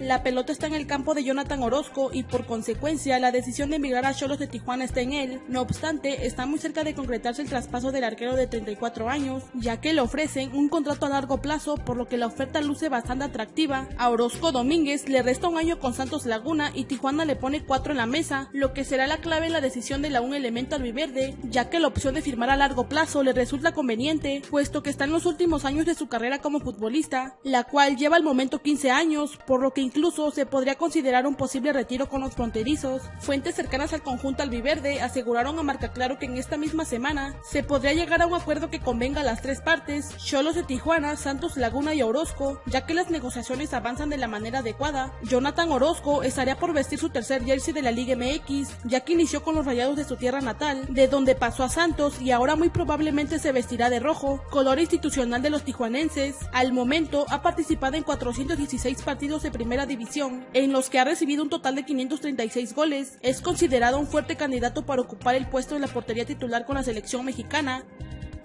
La pelota está en el campo de Jonathan Orozco y por consecuencia la decisión de emigrar a Cholos de Tijuana está en él. No obstante, está muy cerca de concretarse el traspaso del arquero de 34 años, ya que le ofrecen un contrato a largo plazo, por lo que la oferta luce bastante atractiva. A Orozco Domínguez le resta un año con Santos Laguna y Tijuana le pone 4 en la mesa, lo que será la clave en la decisión de la un elemento albiverde, ya que la opción de firmar a largo plazo le resulta conveniente, puesto que está en los últimos años de su carrera como futbolista, la cual lleva al momento 15 años, por lo que incluso se podría considerar un posible retiro con los fronterizos. Fuentes cercanas al conjunto albiverde aseguraron a Marca Claro que en esta misma semana se podría llegar a un acuerdo que convenga a las tres partes, Cholos de Tijuana, Santos Laguna y Orozco, ya que las negociaciones avanzan de la manera adecuada. Jonathan Orozco estaría por vestir su tercer jersey de la Liga MX, ya que inició con los rayados de su tierra natal, de donde pasó a Santos y ahora muy probablemente se vestirá de rojo, color institucional de los tijuanenses. Al momento ha participado en 416 partidos de primera división, en los que ha recibido un total de 536 goles. Es considerado un fuerte candidato para ocupar el puesto en la portería titular con la selección mexicana.